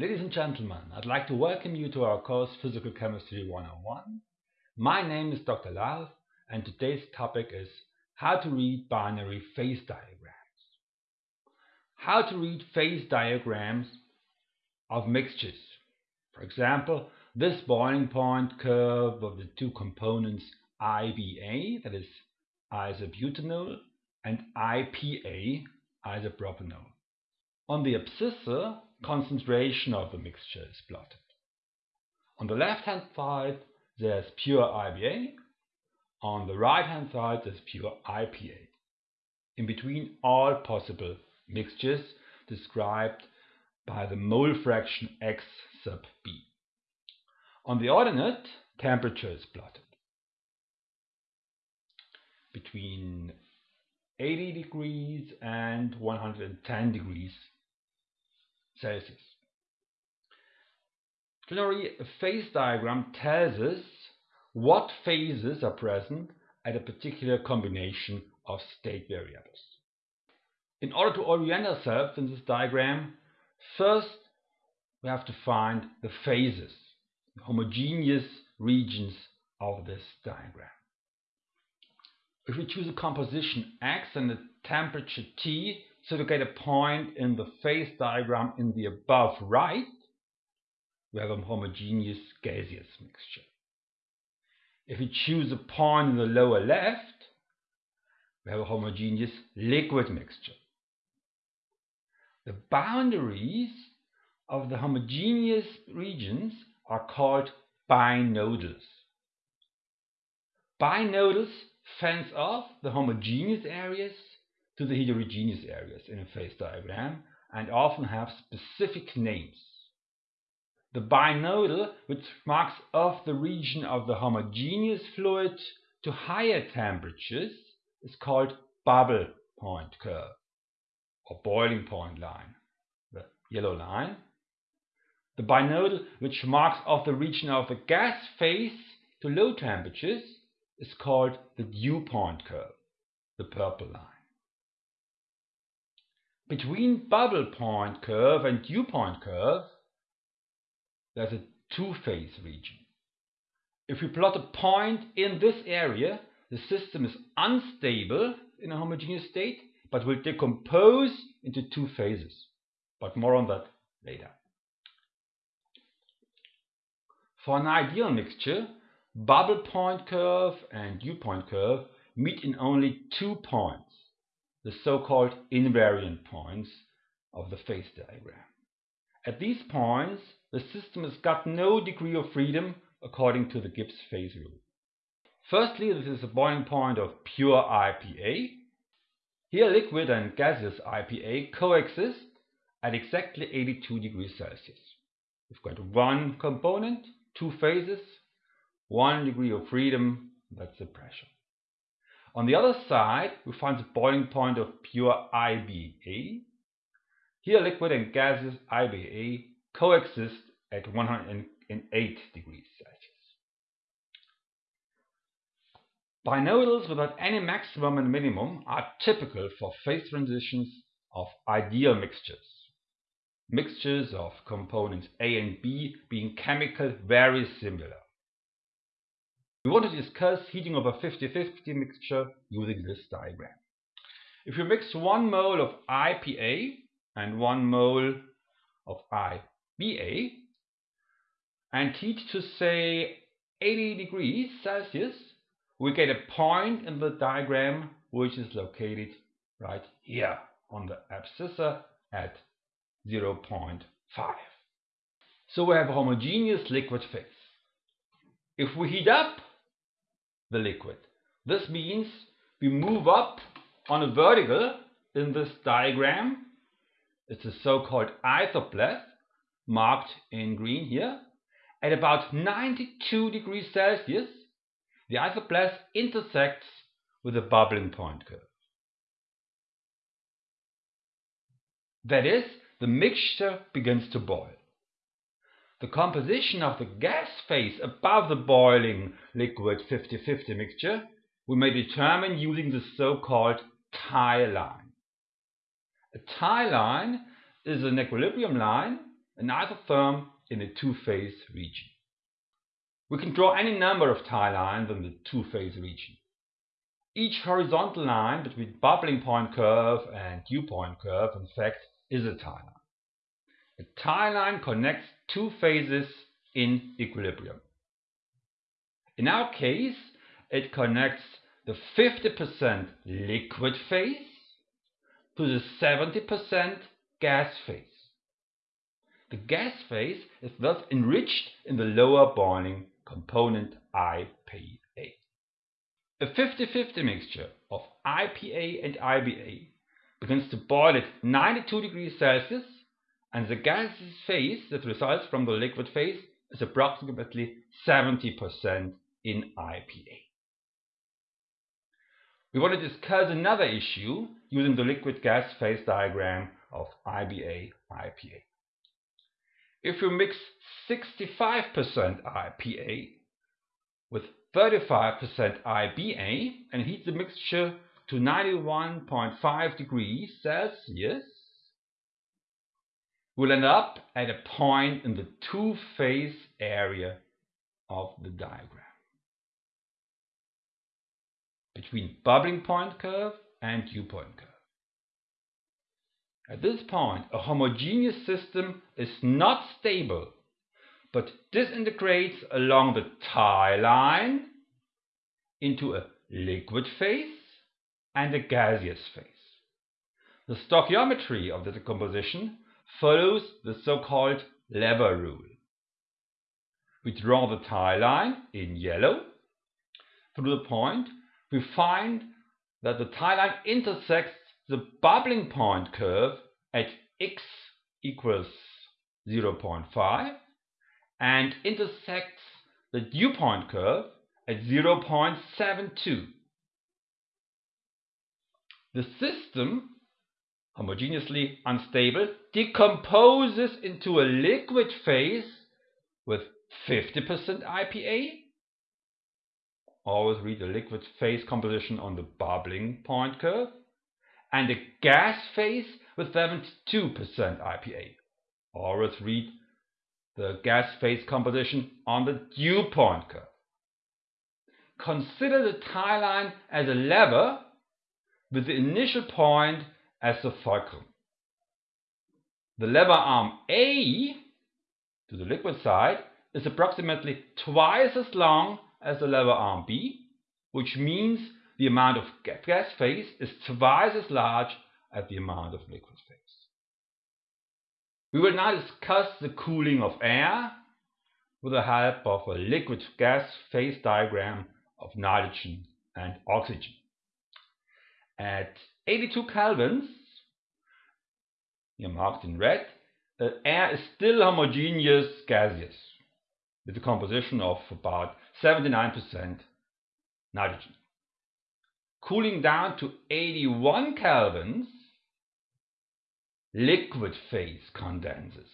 Ladies and gentlemen, I'd like to welcome you to our course Physical Chemistry 101. My name is Dr. Lalf and today's topic is how to read binary phase diagrams. How to read phase diagrams of mixtures. For example, this boiling point curve of the two components IBA, that is isobutanol, and IPA, isopropanol. On the abscissa, concentration of the mixture is plotted. On the left-hand side, there's pure IBA. On the right-hand side, there's pure IPA. In between all possible mixtures described by the mole fraction X sub B. On the ordinate, temperature is plotted. Between 80 degrees and 110 degrees Celsius. Generally, a phase diagram tells us what phases are present at a particular combination of state variables. In order to orient ourselves in this diagram, first we have to find the phases, the homogeneous regions of this diagram. If we choose a composition X and a temperature T, so to get a point in the phase diagram in the above right, we have a homogeneous gaseous mixture. If we choose a point in the lower left, we have a homogeneous liquid mixture. The boundaries of the homogeneous regions are called binodals. Binodals fence off the homogeneous areas to the heterogeneous areas in a phase diagram and often have specific names. The binodal, which marks off the region of the homogeneous fluid to higher temperatures, is called bubble point curve or boiling point line, the yellow line. The binodal, which marks off the region of the gas phase to low temperatures, is called the dew point curve, the purple line. Between bubble point curve and dew point curve, there's a two-phase region. If we plot a point in this area, the system is unstable in a homogeneous state, but will decompose into two phases. But more on that later. For an ideal mixture, bubble point curve and dew point curve meet in only two points the so-called invariant points of the phase diagram. At these points, the system has got no degree of freedom according to the Gibbs phase rule. Firstly, this is a boiling point of pure IPA. Here liquid and gaseous IPA coexist at exactly 82 degrees Celsius. We've got one component, two phases, one degree of freedom, that's the pressure. On the other side, we find the boiling point of pure IBA. Here liquid and gaseous IBA coexist at 108 degrees Celsius. Binodals without any maximum and minimum are typical for phase transitions of ideal mixtures. Mixtures of components A and B being chemical very similar. We want to discuss heating of a 50-50 mixture using this diagram. If you mix 1 mole of IPA and 1 mole of IBA and heat to say 80 degrees Celsius, we get a point in the diagram which is located right here on the abscissa at 0.5. So we have a homogeneous liquid phase. If we heat up the liquid. This means we move up on a vertical in this diagram. It's a so-called isopleth marked in green here. At about 92 degrees Celsius, the isopleth intersects with the bubbling point curve. That is, the mixture begins to boil. The composition of the gas phase above the boiling liquid 50-50 mixture we may determine using the so-called tie line. A tie line is an equilibrium line an isotherm in a two-phase region. We can draw any number of tie lines in the two-phase region. Each horizontal line between bubbling point curve and dew point curve, in fact, is a tie line. A tie line connects two phases in equilibrium. In our case, it connects the 50% liquid phase to the 70% gas phase. The gas phase is thus enriched in the lower boiling component IPA. A 50-50 mixture of IPA and IBA begins to boil at 92 degrees Celsius and the gas phase that results from the liquid phase is approximately 70% in IPA. We want to discuss another issue using the liquid gas phase diagram of IBA-IPA. If you mix 65% IPA with 35% IBA and heat the mixture to 91.5 degrees Celsius, we'll end up at a point in the two-phase area of the diagram between bubbling point curve and dew point curve. At this point, a homogeneous system is not stable, but disintegrates along the tie line into a liquid phase and a gaseous phase. The stoichiometry of the decomposition follows the so-called lever rule. We draw the tie line in yellow through the point we find that the tie line intersects the bubbling point curve at x equals 0.5 and intersects the dew point curve at 0.72. The system, homogeneously unstable, decomposes into a liquid phase with 50% IPA always read the liquid phase composition on the bubbling point curve, and a gas phase with 72% IPA. Always read the gas phase composition on the dew point curve. Consider the tie line as a lever with the initial point as the fulcrum. The lever arm A to the liquid side is approximately twice as long as the lever arm B, which means the amount of gas phase is twice as large as the amount of liquid phase. We will now discuss the cooling of air with the help of a liquid gas phase diagram of nitrogen and oxygen. At 82 kelvins, here marked in red, äh, the air is still homogeneous gaseous with a composition of about 79% nitrogen. Cooling down to 81 kelvins, liquid phase condenses,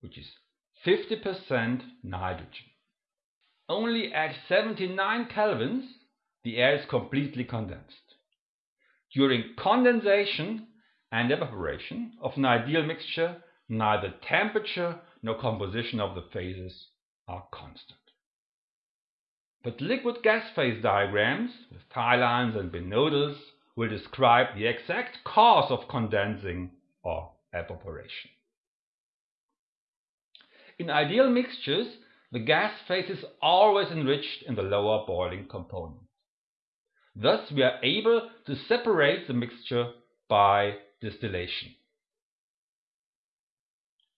which is 50% nitrogen. Only at 79 kelvins, the air is completely condensed. During condensation and evaporation of an ideal mixture, neither temperature nor composition of the phases are constant. But liquid gas phase diagrams with tie lines and binodals will describe the exact cause of condensing or evaporation. In ideal mixtures, the gas phase is always enriched in the lower boiling component. Thus, we are able to separate the mixture by distillation.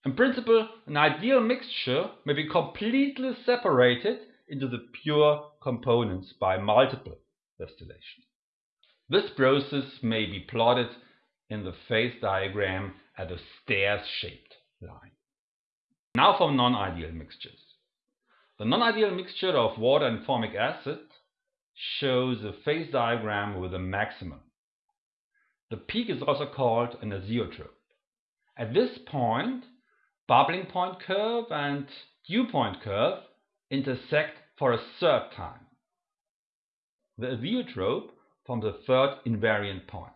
In principle, an ideal mixture may be completely separated into the pure components by multiple distillation. This process may be plotted in the phase diagram as a stairs-shaped line. Now for non-ideal mixtures. The non-ideal mixture of water and formic acid shows a phase diagram with a maximum. The peak is also called an azeotrope. At this point, bubbling point curve and dew point curve intersect for a third time. The azeotrope forms a third invariant point.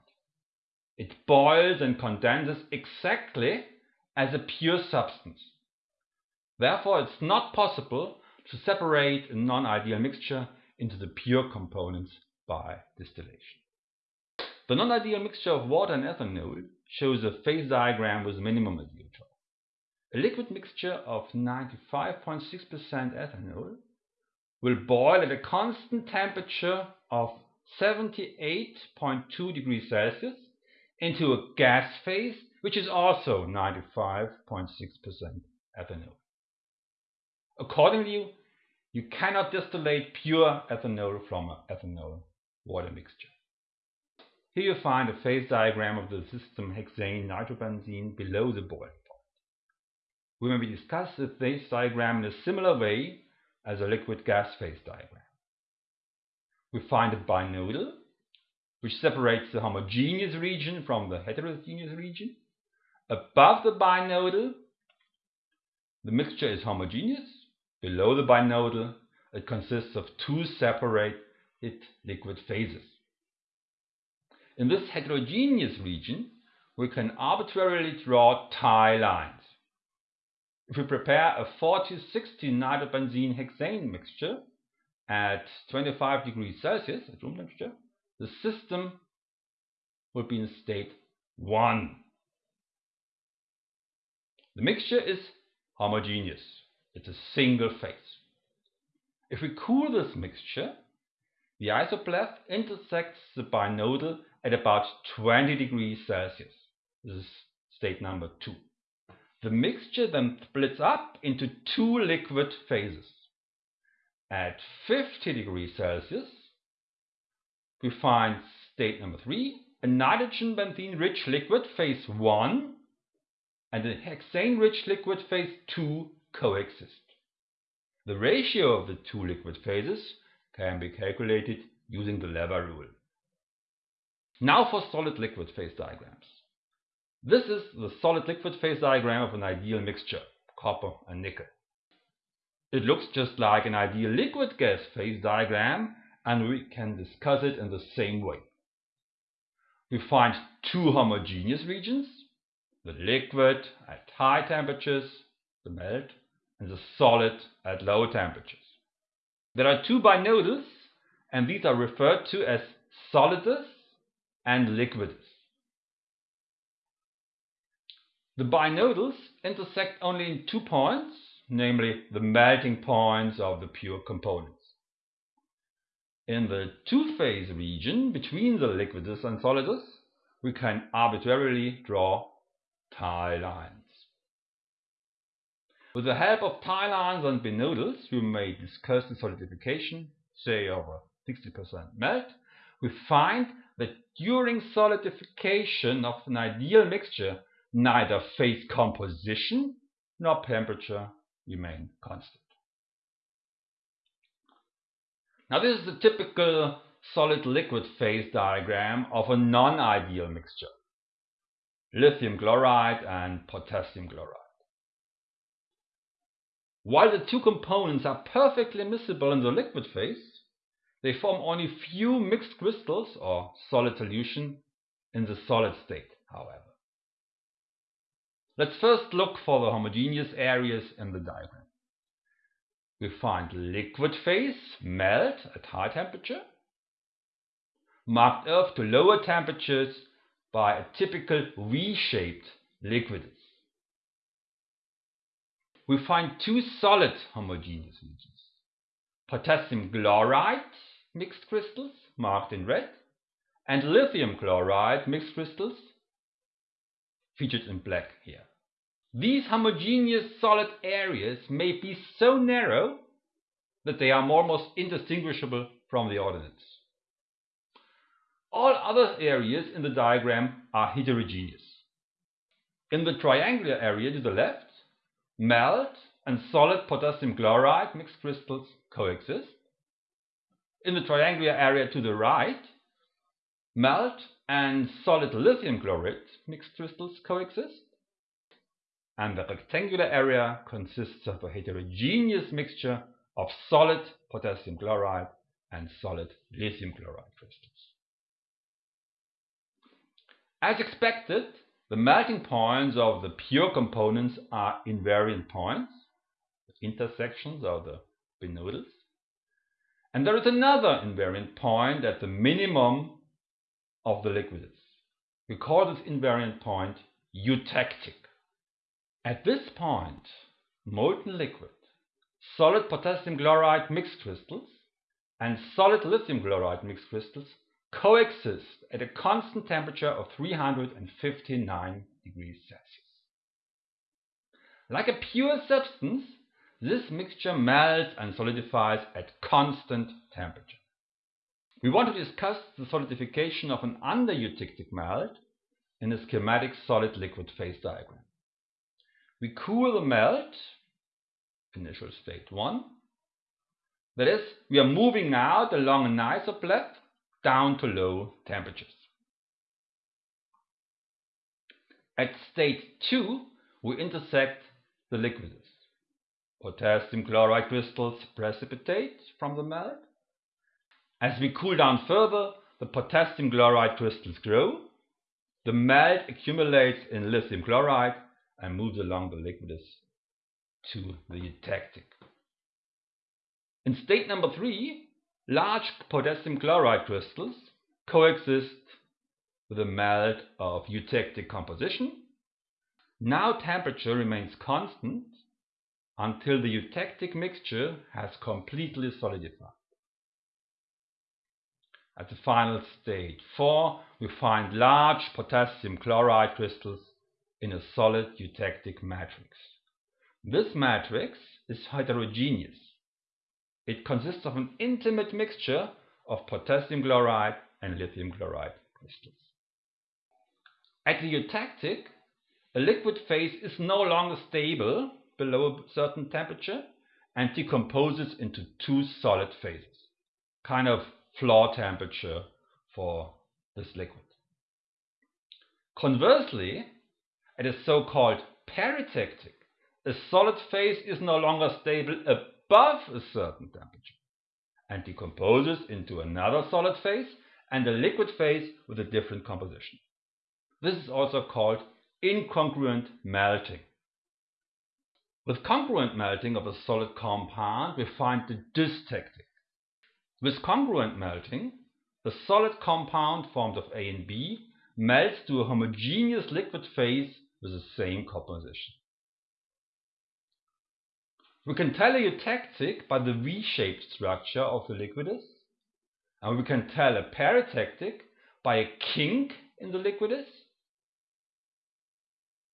It boils and condenses exactly as a pure substance. Therefore, it's not possible to separate a non-ideal mixture into the pure components by distillation. The non-ideal mixture of water and ethanol shows a phase diagram with minimum azeotrope. A liquid mixture of 95.6% ethanol will boil at a constant temperature of 78.2 degrees Celsius into a gas phase which is also 95.6% ethanol. Accordingly, you cannot distillate pure ethanol from an ethanol water mixture. Here you find a phase diagram of the system hexane nitrobenzene below the boiling point. We may discuss the phase diagram in a similar way as a liquid gas phase diagram. We find a binodal which separates the homogeneous region from the heterogeneous region. Above the binodal, the mixture is homogeneous. Below the binodal, it consists of two separated liquid phases. In this heterogeneous region, we can arbitrarily draw tie lines. If we prepare a 40-60 nitrobenzene hexane mixture at 25 degrees Celsius at room temperature, the system will be in state 1. The mixture is homogeneous. It's a single phase. If we cool this mixture, the isopleth intersects the binodal at about 20 degrees Celsius. This is state number 2. The mixture then splits up into two liquid phases. At 50 degrees Celsius, we find state number 3, a nitrobenzene rich liquid phase 1 and a hexane rich liquid phase 2 coexist. The ratio of the two liquid phases can be calculated using the Lever rule. Now for solid-liquid phase diagrams. This is the solid-liquid phase diagram of an ideal mixture, copper and nickel. It looks just like an ideal liquid gas phase diagram and we can discuss it in the same way. We find two homogeneous regions, the liquid at high temperatures, the melt, and the solid at low temperatures. There are two binodals and these are referred to as solidus and liquidus. The binodals intersect only in two points, namely the melting points of the pure components. In the two-phase region between the liquidus and solidus, we can arbitrarily draw tie lines. With the help of tie lines and binodals, we may discuss the solidification, say over 60% melt, we find that during solidification of an ideal mixture, neither phase composition nor temperature remain constant. Now this is the typical solid-liquid phase diagram of a non-ideal mixture, lithium chloride and potassium chloride. While the two components are perfectly miscible in the liquid phase, they form only few mixed crystals or solid solution in the solid state, however. Let's first look for the homogeneous areas in the diagram. We find liquid phase melt at high temperature, marked off to lower temperatures by a typical V-shaped liquidus. We find two solid homogeneous regions, potassium chloride mixed crystals marked in red and lithium chloride mixed crystals featured in black here. These homogeneous solid areas may be so narrow that they are almost indistinguishable from the ordinates. All other areas in the diagram are heterogeneous. In the triangular area to the left, melt and solid potassium chloride mixed crystals coexist. In the triangular area to the right, melt and solid lithium chloride mixed crystals coexist. And the rectangular area consists of a heterogeneous mixture of solid potassium chloride and solid lithium chloride crystals. As expected, The melting points of the pure components are invariant points, the intersections of the binodals. And there is another invariant point at the minimum of the liquidus. We call this invariant point eutectic. At this point, molten liquid, solid potassium chloride mixed crystals, and solid lithium chloride mixed crystals coexist at a constant temperature of 359 degrees Celsius. Like a pure substance, this mixture melts and solidifies at constant temperature. We want to discuss the solidification of an under-eutectic melt in a schematic solid-liquid phase diagram. We cool the melt, initial state 1. That is, we are moving out along an isopleth down to low temperatures. At state 2, we intersect the liquidus. Potassium chloride crystals precipitate from the melt. As we cool down further, the potassium chloride crystals grow. The melt accumulates in lithium chloride and moves along the liquidus to the eutectic. In state number 3, large potassium chloride crystals coexist with a melt of eutectic composition. Now temperature remains constant until the eutectic mixture has completely solidified. At the final stage 4, we find large potassium chloride crystals in a solid eutectic matrix. This matrix is heterogeneous. It consists of an intimate mixture of potassium chloride and lithium chloride crystals. At the eutectic, a liquid phase is no longer stable below a certain temperature and decomposes into two solid phases, kind of floor temperature for this liquid. Conversely, at a so-called peritectic, a solid phase is no longer stable above a certain temperature and decomposes into another solid phase and a liquid phase with a different composition. This is also called incongruent melting. With congruent melting of a solid compound, we find the dystectic. With congruent melting, the solid compound formed of A and B melts to a homogeneous liquid phase with the same composition. We can tell a eutectic by the V-shaped structure of the liquidus, and we can tell a peritectic by a kink in the liquidus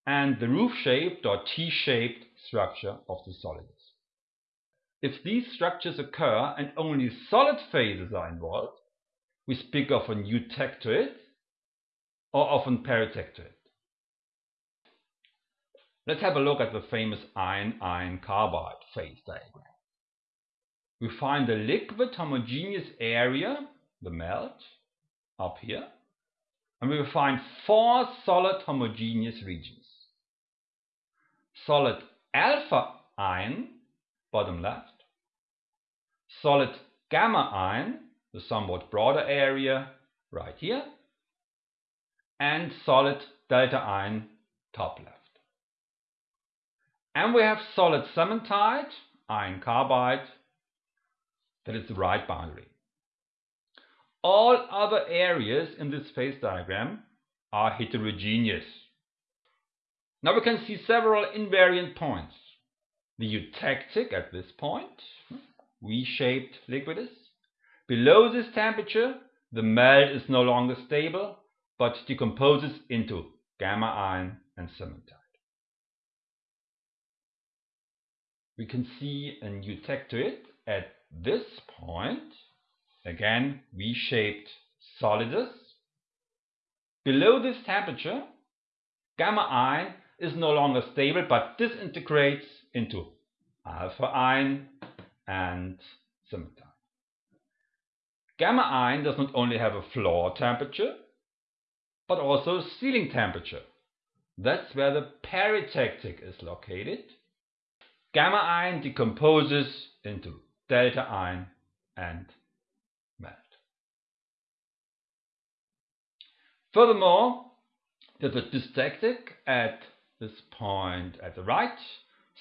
and the roof-shaped or T-shaped structure of the solidus. If these structures occur and only solid phases are involved, we speak of an eutectoid or of a peritectoid. Let's have a look at the famous iron-iron carbide phase diagram. We find the liquid homogeneous area, the melt, up here, and we will find four solid homogeneous regions. Solid alpha iron, bottom left, solid gamma iron, the somewhat broader area, right here, and solid delta iron, top left. And we have solid cementite, iron carbide, that is the right boundary. All other areas in this phase diagram are heterogeneous. Now we can see several invariant points. The eutectic at this point, V-shaped liquidus. Below this temperature, the melt is no longer stable, but decomposes into gamma iron and cementite. We can see a eutectoid at this point, again V-shaped solidus. Below this temperature, gamma iron is no longer stable but disintegrates into alpha iron and cementite. Gamma iron does not only have a floor temperature, but also a ceiling temperature. That's where the peritectic is located Gamma iron decomposes into delta iron and melt. Furthermore, There's a dystectic at this point at the right.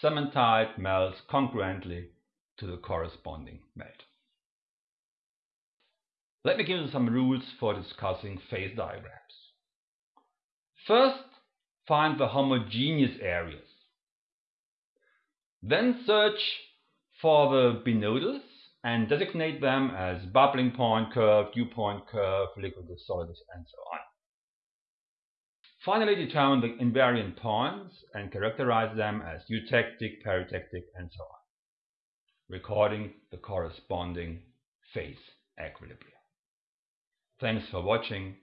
Cementite melts congruently to the corresponding melt. Let me give you some rules for discussing phase diagrams. First, find the homogeneous areas. Then search for the binodals and designate them as bubbling point curve, dew point curve, liquidus, solidus, and so on. Finally, determine the invariant points and characterize them as eutectic, peritectic, and so on, recording the corresponding phase equilibrium. Thanks for watching.